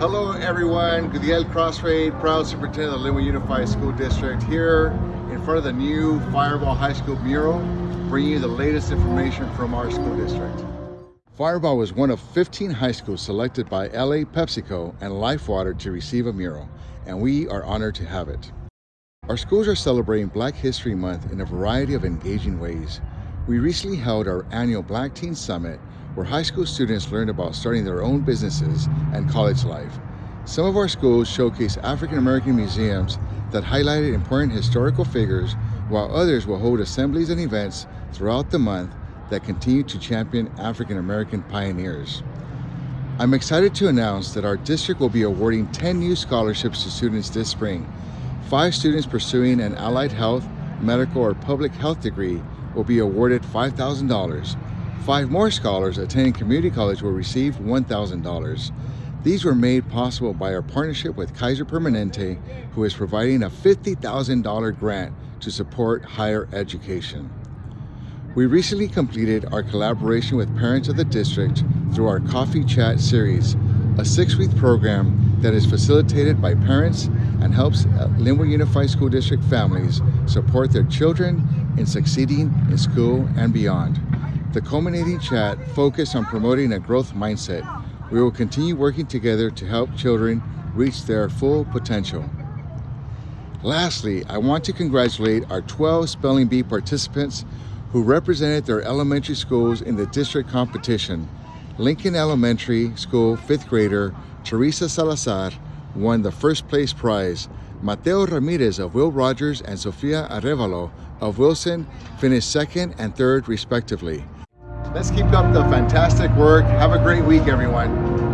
Hello everyone, Gudiel Crosthwaite, proud superintendent of the Lynwood Unified School District here in front of the new Firebaugh High School mural, bringing you the latest information from our school district. Firebaugh was one of 15 high schools selected by LA PepsiCo and LifeWater to receive a mural, and we are honored to have it. Our schools are celebrating Black History Month in a variety of engaging ways. We recently held our annual Black Teen Summit where high school students learned about starting their own businesses and college life. Some of our schools showcase African American museums that highlighted important historical figures, while others will hold assemblies and events throughout the month that continue to champion African American pioneers. I'm excited to announce that our district will be awarding 10 new scholarships to students this spring. Five students pursuing an allied health, medical, or public health degree will be awarded $5,000 Five more scholars attending community college will receive $1,000. These were made possible by our partnership with Kaiser Permanente, who is providing a $50,000 grant to support higher education. We recently completed our collaboration with parents of the district through our Coffee Chat series, a six-week program that is facilitated by parents and helps uh, Lynwood Unified School District families support their children in succeeding in school and beyond. The culminating chat focused on promoting a growth mindset. We will continue working together to help children reach their full potential. Lastly, I want to congratulate our 12 Spelling Bee participants who represented their elementary schools in the district competition. Lincoln Elementary School fifth grader Teresa Salazar won the first place prize. Mateo Ramirez of Will Rogers and Sofia Arevalo of Wilson finished second and third respectively. Let's keep up the fantastic work. Have a great week, everyone.